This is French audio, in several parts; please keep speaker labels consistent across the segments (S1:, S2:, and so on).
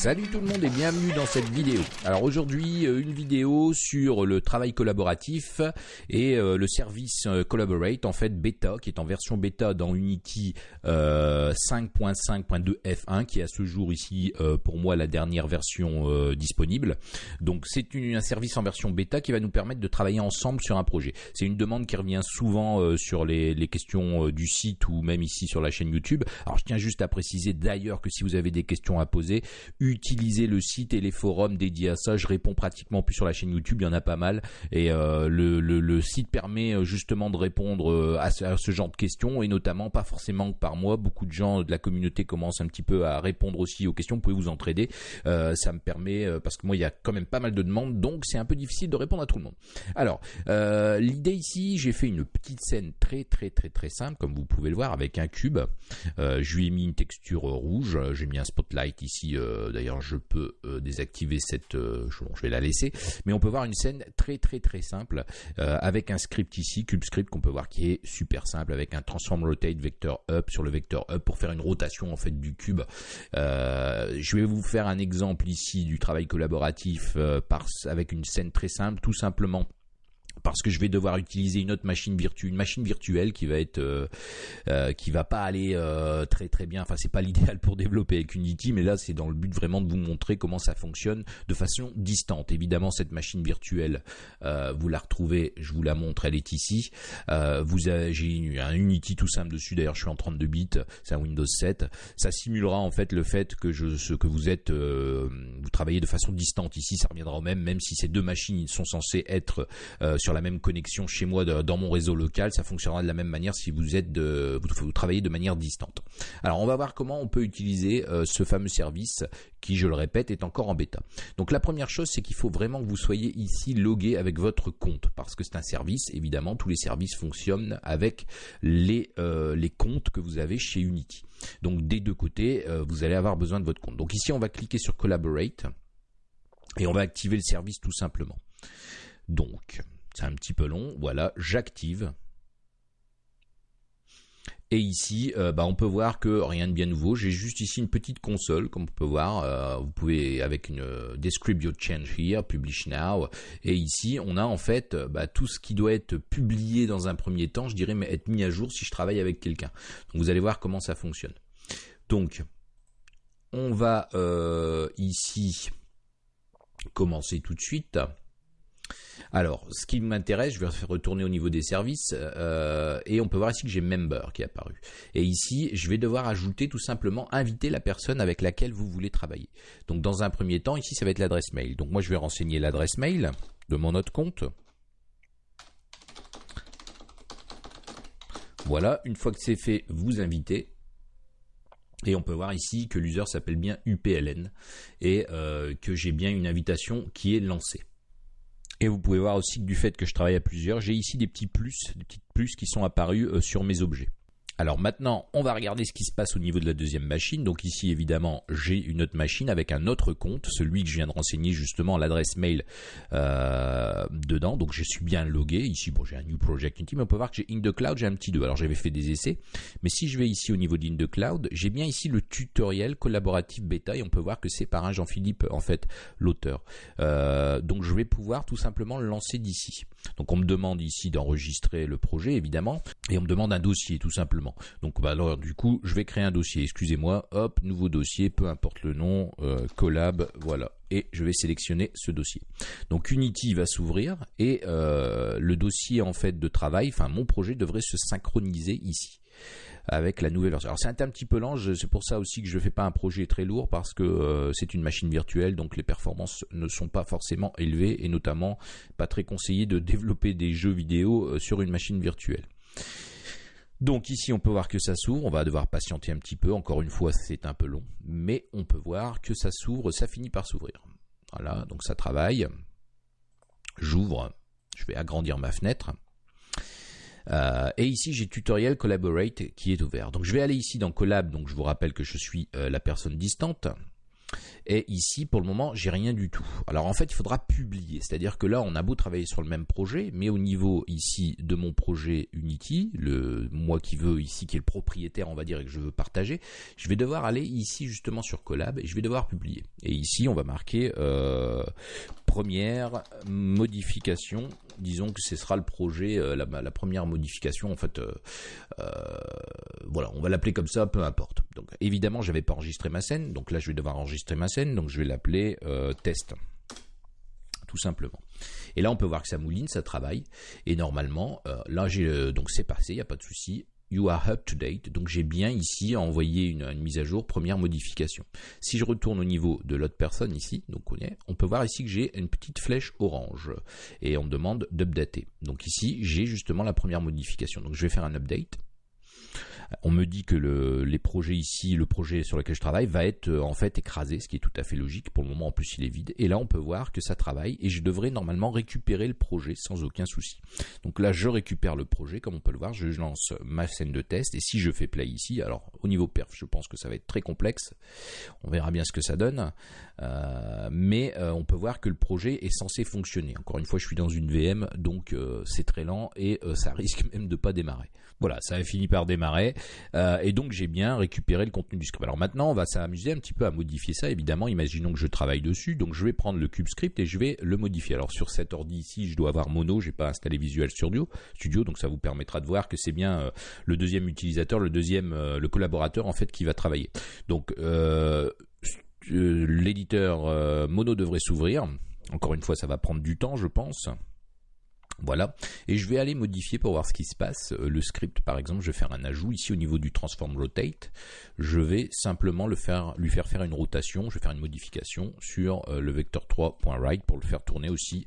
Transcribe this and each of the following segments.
S1: Salut tout le monde et bienvenue dans cette vidéo. Alors aujourd'hui, euh, une vidéo sur le travail collaboratif et euh, le service euh, Collaborate, en fait bêta, qui est en version bêta dans Unity 5.5.2 F1, qui est à ce jour ici pour moi la dernière version disponible. Donc c'est un service en version bêta qui va nous permettre de travailler ensemble sur un projet. C'est une demande qui revient souvent sur les, les questions du site ou même ici sur la chaîne YouTube. Alors je tiens juste à préciser d'ailleurs que si vous avez des questions à poser, utilisez le site et les forums dédiés à ça. Je réponds pratiquement plus sur la chaîne YouTube, il y en a pas mal. Et euh, le, site permet euh, justement de répondre euh, à ce, genre de questions et notamment pas forcément par moi. Beaucoup de gens de la communauté commencent un petit peu à répondre aussi aux questions. Vous pouvez vous entraider. ça me permet parce que moi il y a quand même pas mal de demandes, donc c'est un peu difficile de répondre à tout le monde. Alors l'idée ici, j'ai fait une petite scène très très très très simple comme vous pouvez le voir avec un cube. je lui ai mis une texture rouge. J'ai mis un spotlight ici d'ailleurs je peux euh, désactiver cette, euh, je vais la laisser, mais on peut voir une scène très très très simple euh, avec un script ici, CubeScript qu'on peut voir qui est super simple avec un transform rotate vector up sur le vecteur up pour faire une rotation en fait du cube. je vais vous faire un exemple ici du travail collaboratif avec une scène très simple, tout simplement parce que je vais devoir utiliser une autre machine virtuelle, une machine virtuelle qui va être, euh, euh, qui va pas aller euh, très très bien. Enfin, c'est pas l'idéal pour développer avec Unity, mais là, c'est dans le but vraiment de vous montrer comment ça fonctionne de façon distante. Évidemment, cette machine virtuelle, vous la retrouvez, je vous la montre, elle est ici. vous avez, j'ai un Unity tout simple dessus. D'ailleurs, je suis en 32 bits, c'est un Windows 7. Ça simulera en fait le fait que je, ce que vous êtes, vous travaillez de façon distante ici. Ça reviendra au même, même si ces deux machines sont censées être sur la même connexion chez moi dans mon réseau local, ça fonctionnera de la même manière si vous êtes de, vous, travaillez de manière distante. Alors on va voir comment on peut utiliser euh, ce fameux service qui, je le répète, est encore en bêta. Donc la première chose, c'est qu'il faut vraiment que vous soyez ici logué avec votre compte parce que c'est un service. Évidemment, tous les services fonctionnent avec les euh, les comptes que vous avez chez Unity. Donc des deux côtés, euh, vous allez avoir besoin de votre compte. Donc ici, on va cliquer sur Collaborate et on va activer le service tout simplement. Donc, c'est un petit peu long. Voilà, j'active. Et ici, euh, bah, on peut voir que rien de bien nouveau. J'ai juste ici une petite console, comme on peut voir. Euh, vous pouvez avec une euh, Describe your change here, Publish now. Et ici, on a en fait bah, tout ce qui doit être publié dans un premier temps, je dirais, mais être mis à jour si je travaille avec quelqu'un. Vous allez voir comment ça fonctionne. Donc, on va ici commencer tout de suite. Alors, ce qui m'intéresse, je vais retourner au niveau des services euh, et on peut voir ici que j'ai Member qui est apparu. Et ici, je vais devoir ajouter tout simplement inviter la personne avec laquelle vous voulez travailler. Donc, dans un premier temps, ici, ça va être l'adresse mail. Donc, moi, je vais renseigner l'adresse mail de mon autre compte. Voilà, une fois que c'est fait, vous invitez. Et on peut voir ici que l'user s'appelle bien UPLN et euh, que j'ai bien une invitation qui est lancée. Et vous pouvez voir aussi que du fait que je travaille à plusieurs, j'ai ici des petits plus, des petites plus qui sont apparus euh, sur mes objets. Alors maintenant, on va regarder ce qui se passe au niveau de la deuxième machine. Donc ici, évidemment, j'ai une autre machine avec un autre compte, celui que je viens de renseigner justement l'adresse mail euh, dedans. Donc je suis bien logué. Ici, bon, j'ai un New Project Unity, mais on peut voir que j'ai In the Cloud, j'ai un petit 2. Alors j'avais fait des essais, mais si je vais ici au niveau d'In the Cloud, j'ai bien ici le tutoriel collaboratif bêta et on peut voir que c'est par un Jean-Philippe, en fait, l'auteur. Euh, donc je vais pouvoir tout simplement le lancer d'ici. Donc on me demande ici d'enregistrer le projet, évidemment, et on me demande un dossier, tout simplement. Donc bah, alors du coup, je vais créer un dossier. Excusez-moi, hop, nouveau dossier, peu importe le nom, euh, collab, voilà. Et je vais sélectionner ce dossier. Donc Unity va s'ouvrir et euh, le dossier en fait de travail, enfin mon projet devrait se synchroniser ici avec la nouvelle version. Alors c'est un, petit peu lent, c'est pour ça aussi que je ne fais pas un projet très lourd parce que euh, c'est une machine virtuelle, donc les performances ne sont pas forcément élevées et notamment pas très conseillé de développer des jeux vidéo sur une machine virtuelle. Donc ici on peut voir que ça s'ouvre, on va devoir patienter un petit peu, encore une fois c'est un peu long, mais on peut voir que ça s'ouvre, ça finit par s'ouvrir. Voilà, donc ça travaille. J'ouvre, je vais agrandir ma fenêtre. Euh, et ici j'ai tutoriel collaborate qui est ouvert. Donc je vais aller ici dans collab, donc je vous rappelle que je suis euh, la personne distante. Et ici, pour le moment, j'ai rien du tout. Alors en fait, il faudra publier. C'est-à-dire que là, on a beau travailler sur le même projet, mais au niveau ici de mon projet Unity, le moi qui veux ici, qui est le propriétaire, on va dire, et que je veux partager, je vais devoir aller ici justement sur Collab et je vais devoir publier. Et ici, on va marquer euh, première modification. Disons que ce sera le projet, euh, la, première modification. En fait, euh, voilà, on va l'appeler comme ça, peu importe. Donc évidemment, j'avais pas enregistré ma scène, donc là, je vais devoir enregistrer ma scène, donc je vais l'appeler test tout simplement. Et là, on peut voir que ça mouline, ça travaille. Et normalement, là, j'ai donc c'est passé, il n'y a pas de souci. You are up to date. Donc j'ai bien ici envoyé une, mise à jour, première modification. Si je retourne au niveau de l'autre personne ici, donc on, est, on peut voir ici que j'ai une petite flèche orange et on me demande d'updater. Donc ici j'ai justement la première modification. Donc je vais faire un update. On me dit que les projets ici, le projet sur lequel je travaille va être euh, en fait écrasé, ce qui est tout à fait logique. Pour le moment, en plus, il est vide. Et là, on peut voir que ça travaille et je devrais normalement récupérer le projet sans aucun souci. Donc là, je récupère le projet, comme on peut le voir. Je lance ma scène de test et si je fais play ici, alors au niveau perf, je pense que ça va être très complexe. On verra bien ce que ça donne. Euh, mais euh, on peut voir que le projet est censé fonctionner. Encore une fois, je suis dans une VM, donc c'est très lent et ça risque même de pas démarrer. Voilà, ça a fini par démarrer. Euh, et donc j'ai bien récupéré le contenu du script. Alors maintenant, on va s'amuser un petit peu à modifier ça. Évidemment, imaginons que je travaille dessus. Donc je vais prendre le cube script et je vais le modifier. Alors sur cet ordi ici, je dois avoir Mono. J'ai pas installé Visual Studio. Studio, donc ça vous permettra de voir que c'est bien euh, le deuxième utilisateur, le deuxième, euh, le collaborateur en fait qui va travailler. Donc l'éditeur Mono devrait s'ouvrir. Encore une fois, ça va prendre du temps, je pense. Voilà, et je vais aller modifier pour voir ce qui se passe. Euh, le script, par exemple, je vais faire un ajout ici au niveau du transform rotate. Je vais simplement le faire, lui faire faire une rotation. Je vais faire une modification sur euh, le vecteur 3.right pour le faire tourner aussi,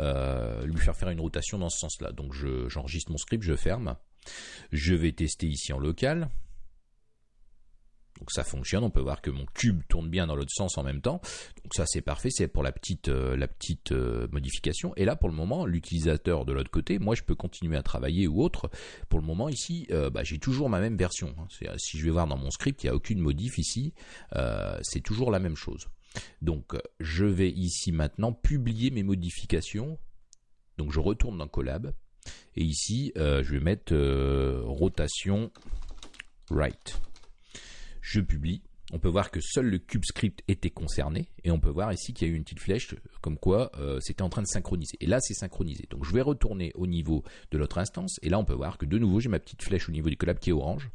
S1: euh, lui faire faire une rotation dans ce sens-là. Donc j'enregistre mon script, je ferme. Je vais tester ici en local. Donc ça fonctionne, on peut voir que mon cube tourne bien dans l'autre sens en même temps. Donc ça c'est parfait, c'est pour la petite, euh, la petite euh, modification. Et là pour le moment, l'utilisateur de l'autre côté, moi je peux continuer à travailler ou autre. Pour le moment ici, euh, bah, j'ai toujours ma même version. Hein. Si je vais voir dans mon script, il n'y a aucune modif ici, c'est toujours la même chose. Donc je vais ici maintenant publier mes modifications. Donc je retourne dans Collab. Et ici, je vais mettre rotation right je publie. On peut voir que seul le cube script était concerné et on peut voir ici qu'il y a eu une petite flèche comme quoi euh, c'était en train de synchroniser. Et là c'est synchronisé. Donc je vais retourner au niveau de l'autre instance et là on peut voir que de nouveau j'ai ma petite flèche au niveau du collab qui est orange.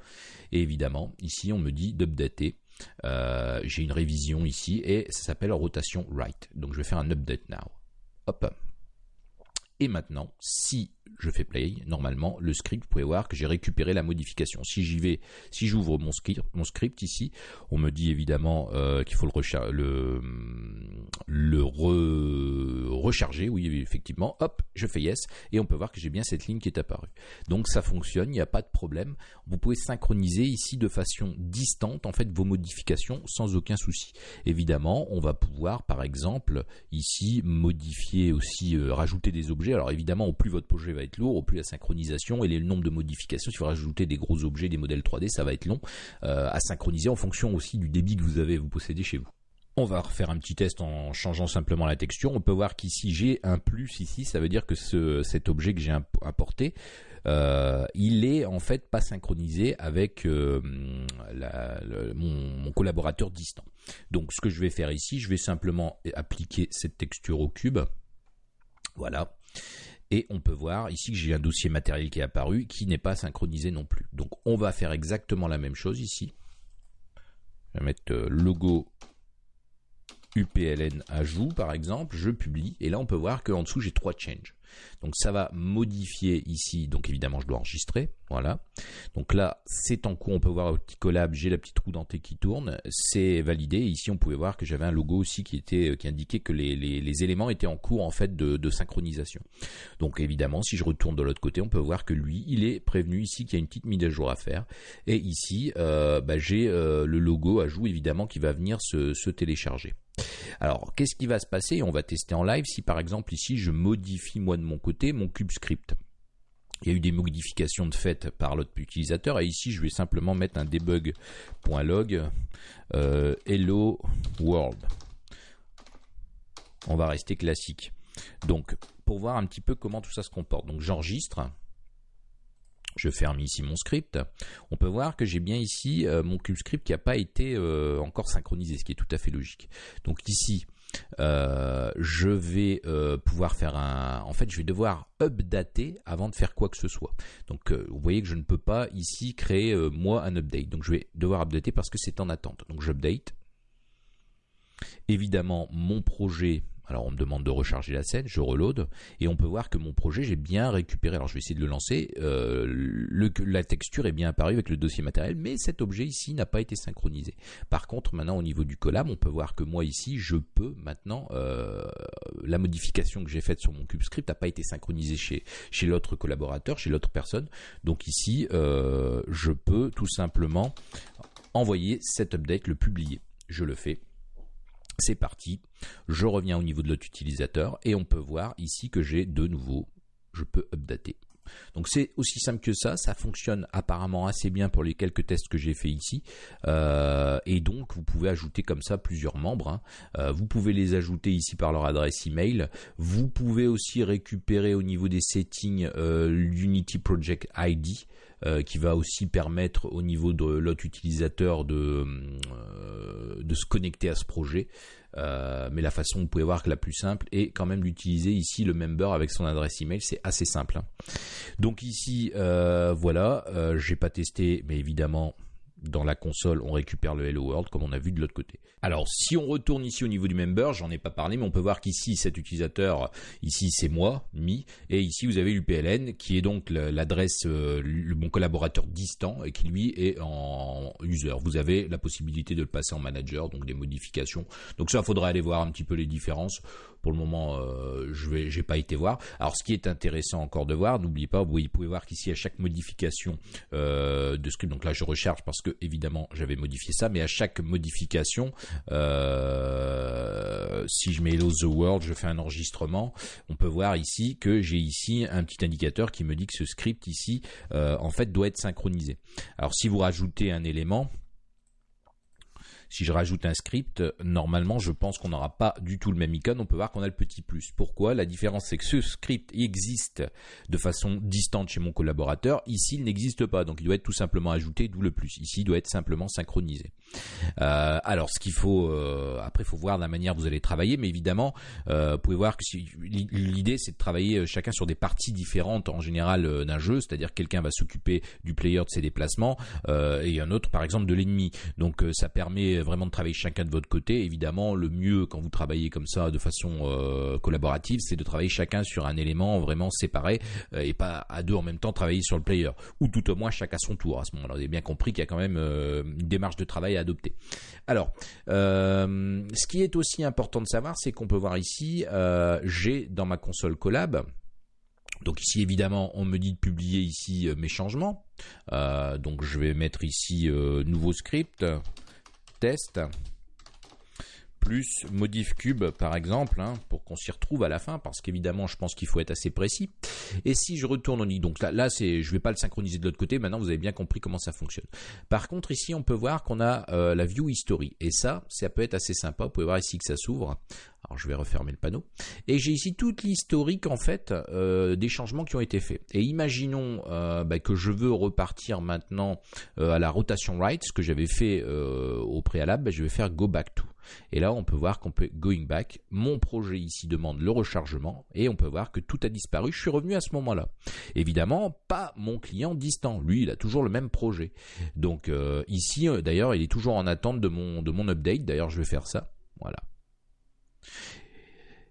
S1: Et évidemment ici on me dit d'updater. Euh, j'ai une révision ici et ça s'appelle rotation right. Donc je vais faire un update now. Hop. Et maintenant, si je fais play, normalement, le script, vous pouvez voir que j'ai récupéré la modification. Si j'y vais, si j'ouvre mon script, mon script ici, on me dit évidemment euh, qu'il faut le, le, le recharger. Oui, effectivement. Hop, je fais yes et on peut voir que j'ai bien cette ligne qui est apparue. Donc ça fonctionne, il n'y a pas de problème. Vous pouvez synchroniser ici de façon distante en fait vos modifications sans aucun souci. Évidemment, on va pouvoir par exemple ici modifier aussi, euh, rajouter des objets. Alors évidemment, au plus votre projet va être lourd, au plus la synchronisation et le nombre de modifications, il faut rajouter des gros objets, des modèles 3D, ça va être long euh, à synchroniser en fonction aussi du débit que vous avez, vous possédez chez vous. On va refaire un petit test en changeant simplement la texture. On peut voir qu'ici j'ai un plus ici, ça veut dire que ce, cet objet que j'ai importé, euh, il est en fait pas synchronisé avec euh, mon, collaborateur distant. Donc ce que je vais faire ici, je vais simplement appliquer cette texture au cube. Voilà. Et on peut voir ici que j'ai un dossier matériel qui est apparu qui n'est pas synchronisé non plus. Donc on va faire exactement la même chose ici. Je vais mettre euh, logo UPLN ajout par exemple, je publie et là on peut voir qu'en dessous j'ai trois changes. Donc ça va modifier ici, donc évidemment je dois enregistrer, voilà. Donc là c'est en cours, on peut voir au petit collab, j'ai la petite roue dentée qui tourne, c'est validé. Ici on pouvait voir que j'avais un logo aussi qui était qui indiquait que les, les, éléments étaient en cours en fait de, synchronisation. Donc évidemment si je retourne de l'autre côté, on peut voir que lui il est prévenu ici qu'il y a une petite mise à jour à faire. Et ici euh, bah, j'ai euh, le logo ajout évidemment qui va venir se télécharger. Alors, qu'est-ce qui va se passer? On va tester en live si par exemple ici je modifie moi de mon côté mon cube script. Il y a eu des modifications de fait par l'autre utilisateur et ici je vais simplement mettre un debug.log euh, hello world. on va rester classique. Donc, pour voir un petit peu comment tout ça se comporte. Donc, j'enregistre. Je ferme ici mon script. On peut voir que j'ai bien ici euh, mon cube script qui n'a pas été euh, encore synchronisé, ce qui est tout à fait logique. Donc ici, euh, je vais pouvoir faire un... En fait, je vais devoir updater avant de faire quoi que ce soit. Donc vous voyez que je ne peux pas ici créer moi un update. Donc je vais devoir updater parce que c'est en attente. Donc j'update. Évidemment, mon projet alors on me demande de recharger la scène, je reload et on peut voir que mon projet j'ai bien récupéré. Alors je vais essayer de le lancer. Euh, la texture est bien apparue avec le dossier matériel, mais cet objet ici n'a pas été synchronisé. Par contre, maintenant au niveau du collab, on peut voir que moi ici, je peux maintenant euh, la modification que j'ai faite sur mon cube script n'a pas été synchronisée chez chez l'autre collaborateur, chez l'autre personne. Donc ici, euh, je peux tout simplement envoyer cet update, le publier. Je le fais c'est parti. Je reviens au niveau de l'autre utilisateur et on peut voir ici que j'ai de nouveau, je peux updater. Donc c'est aussi simple que ça, ça fonctionne apparemment assez bien pour les quelques tests que j'ai fait ici. Euh, et donc vous pouvez ajouter comme ça plusieurs membres. Hein. Euh, vous pouvez les ajouter ici par leur adresse email. Vous pouvez aussi récupérer au niveau des settings euh, l'Unity Project ID. qui va aussi permettre au niveau de l'autre utilisateur de, de se connecter à ce projet. Euh, mais la façon, vous pouvez voir que la plus simple est quand même d'utiliser ici le member avec son adresse email. C'est assez simple. Hein. Donc ici, euh, voilà, euh, j'ai pas testé, mais évidemment, dans la console, on récupère le Hello World comme on a vu de l'autre côté. Alors, si on retourne ici au niveau du member, j'en ai pas parlé, mais on peut voir qu'ici, cet utilisateur, ici, c'est moi, Mi, et ici, vous avez l'UPLN, qui est donc l'adresse, euh, mon collaborateur distant, et qui lui est en user. Vous avez la possibilité de le passer en manager, donc des modifications. Donc ça, il faudra aller voir un petit peu les différences. Pour le moment, euh, je j'ai pas été voir. Alors, ce qui est intéressant encore de voir, n'oubliez pas, vous pouvez voir qu'ici à chaque modification euh, de script, donc là je recharge parce que évidemment j'avais modifié ça, mais à chaque modification, euh, si je mets Hello the World, je fais un enregistrement, on peut voir ici que j'ai ici un petit indicateur qui me dit que ce script ici, en fait, doit être synchronisé. Alors, si vous rajoutez un élément, si je rajoute un script, normalement, je pense qu'on n'aura pas du tout le même icône. On peut voir qu'on a le petit plus. Pourquoi? La différence, c'est que ce script existe de façon distante chez mon collaborateur. Ici, il n'existe pas. Donc, il doit être tout simplement ajouté, d'où le plus. Ici, il doit être simplement synchronisé. Euh, alors, ce qu'il faut, euh, après, il faut voir la manière dont vous allez travailler. Mais évidemment, euh, vous pouvez voir que si, l'idée, c'est de travailler chacun sur des parties différentes en général d'un jeu. C'est-à-dire, quelqu'un va s'occuper du player de ses déplacements et un autre, par exemple, de l'ennemi. Donc, ça permet vraiment de travailler chacun de votre côté. Évidemment, le mieux quand vous travaillez comme ça de façon euh, collaborative, c'est de travailler chacun sur un élément vraiment séparé euh, et pas à deux en même temps travailler sur le player. Ou tout au moins chacun à son tour. À ce moment-là, vous avez bien compris qu'il y a quand même euh, une démarche de travail à adopter. Alors, ce qui est aussi important de savoir, c'est qu'on peut voir ici, j'ai dans ma console collab, donc ici évidemment on me dit de publier ici mes changements. donc je vais mettre ici nouveau script test plus modif cube par exemple hein, pour qu'on s'y retrouve à la fin parce qu'évidemment je pense qu'il faut être assez précis et si je retourne au nid donc là, là c'est je vais pas le synchroniser de l'autre côté maintenant vous avez bien compris comment ça fonctionne par contre ici on peut voir qu'on a euh, la view history et ça ça peut être assez sympa vous pouvez voir ici que ça s'ouvre alors je vais refermer le panneau. Et j'ai ici toute l'historique en fait euh, des changements qui ont été faits. Et imaginons euh, bah, que je veux repartir maintenant à la rotation right, ce que j'avais fait au préalable, bah, je vais faire go back to. Et là on peut voir qu'on peut going back. Mon projet ici demande le rechargement et on peut voir que tout a disparu. Je suis revenu à ce moment-là. Évidemment pas mon client distant. Lui il a toujours le même projet. Donc ici d'ailleurs il est toujours en attente de mon de mon update. D'ailleurs je vais faire ça. Voilà.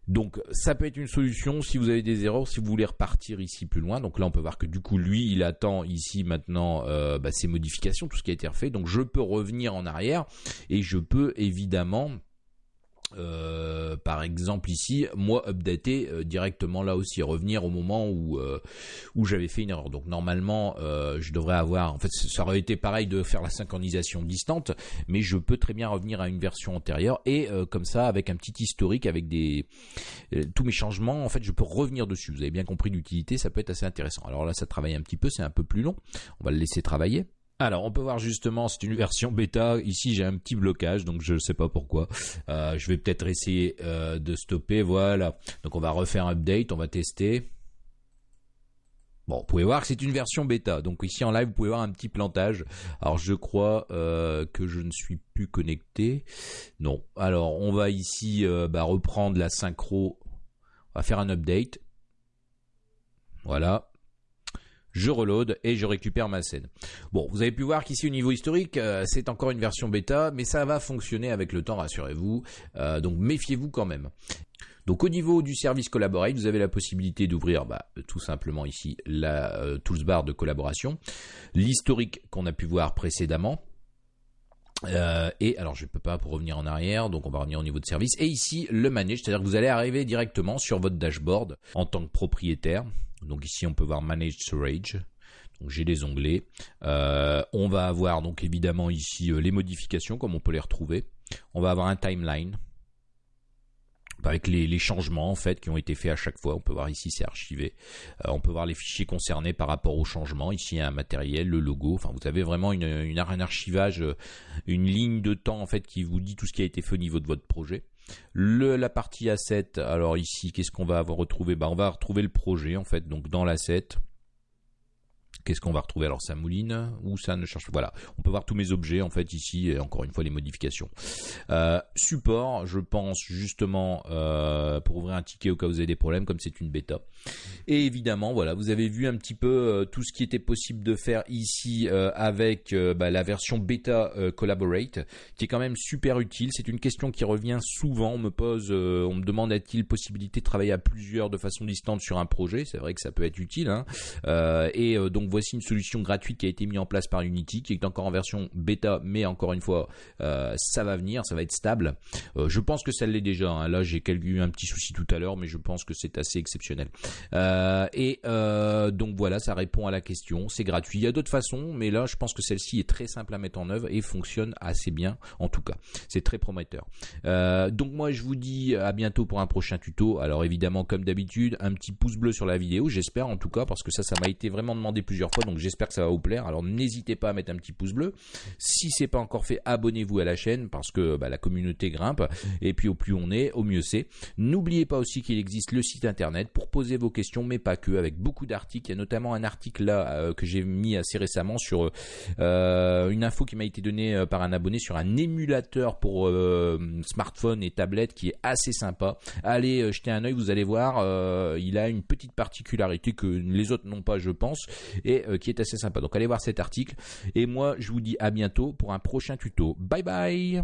S1: Donc ça peut être une solution si vous avez des erreurs, si vous voulez repartir ici plus loin. Donc là on peut voir que du coup lui il attend ici maintenant euh, bah, ces modifications, tout ce qui a été refait. Donc je peux revenir en arrière et je peux évidemment euh, par exemple ici, moi updater euh, directement là aussi, revenir au moment où euh, j'avais fait une erreur. Donc normalement, je devrais avoir, en fait, ça aurait été pareil de faire la synchronisation distante, mais je peux très bien revenir à une version antérieure et comme ça, avec un petit historique, avec tous mes changements, en fait, je peux revenir dessus. Vous avez bien compris l'utilité, ça peut être assez intéressant. Alors là, ça travaille un petit peu, c'est un peu plus long. On va le laisser travailler. Alors, on peut voir justement, c'est une version bêta. Ici, j'ai un petit blocage, donc je ne sais pas pourquoi. Euh, je vais peut-être essayer euh, de stopper. Voilà. Donc, on va refaire un update, on va tester. Bon, vous pouvez voir que c'est une version bêta. Donc ici en live, vous pouvez voir un petit plantage. Alors je crois euh, que je ne suis plus connecté. Non. Alors on va ici bah, reprendre la synchro. On va faire un update. Voilà je reload et je récupère ma scène. Bon, vous avez pu voir qu'ici au niveau historique, euh, c'est encore une version bêta, mais ça va fonctionner avec le temps, rassurez-vous. Euh, donc méfiez-vous quand même. Donc au niveau du service Collaborate, vous avez la possibilité d'ouvrir bah, tout simplement ici la euh, toolbar de collaboration, l'historique qu'on a pu voir précédemment. Et alors je ne peux pas pour revenir en arrière, donc on va revenir au niveau de service. Et ici le manage, c'est-à-dire que vous allez arriver directement sur votre dashboard en tant que propriétaire. Donc ici, on peut voir Manage Storage. Donc j'ai les onglets. Euh, on va avoir donc évidemment ici euh, les modifications comme on peut les retrouver. On va avoir un timeline avec les, changements en fait qui ont été faits à chaque fois. On peut voir ici c'est archivé. Euh, on peut voir les fichiers concernés par rapport aux changements. Ici il y a un matériel, le logo. Enfin vous avez vraiment une, une, un archivage, une ligne de temps en fait qui vous dit tout ce qui a été fait au niveau de votre projet. Le, la partie asset, alors ici, qu'est-ce qu'on va avoir retrouvé? Bah, On va retrouver le projet, en fait, donc dans l'asset. Qu'est-ce qu'on va retrouver Alors ça mouline ou ça ne cherche Voilà, on peut voir tous mes objets en fait ici et encore une fois les modifications. Euh, support, je pense justement euh, pour ouvrir un ticket au cas où vous avez des problèmes comme c'est une bêta. Et évidemment voilà, vous avez vu un petit peu euh, tout ce qui était possible de faire ici avec bah, la version bêta Collaborate qui est quand même super utile. C'est une question qui revient souvent. On me pose, on me demande a-t-il possibilité de travailler à plusieurs de façon distante sur un projet? C'est vrai que ça peut être utile. Hein. et donc voici une solution gratuite qui a été mise en place par Unity, qui est encore en version bêta, mais encore une fois, euh, ça va venir, ça va être stable. Euh, je pense que ça l'est déjà. Hein. Là, j'ai eu un petit souci tout à l'heure, mais je pense que c'est assez exceptionnel. Euh, et donc voilà, ça répond à la question. C'est gratuit. Il y a d'autres façons, mais là, je pense que celle-ci est très simple à mettre en œuvre et fonctionne assez bien, en tout cas. C'est très prometteur. donc moi, je vous dis à bientôt pour un prochain tuto. Alors évidemment, comme d'habitude, un petit pouce bleu sur la vidéo, j'espère en tout cas, parce que ça, ça m'a été vraiment demandé plusieurs fois, donc j'espère que ça va vous plaire. Alors n'hésitez pas à mettre un petit pouce bleu. Si c'est pas encore fait, abonnez-vous à la chaîne parce que bah, la communauté grimpe. Et puis au plus on est, au mieux c'est. N'oubliez pas aussi qu'il existe le site internet pour poser vos questions, mais pas que, avec beaucoup d'articles. Il y a notamment un article là euh, que j'ai mis assez récemment sur euh, une info qui m'a été donnée euh, par un abonné sur un émulateur pour smartphone et tablette qui est assez sympa. Allez jeter un oeil, vous allez voir. il a une petite particularité que les autres n'ont pas, je pense. Euh, qui est assez sympa. Donc allez voir cet article. Et moi, je vous dis à bientôt pour un prochain tuto. Bye bye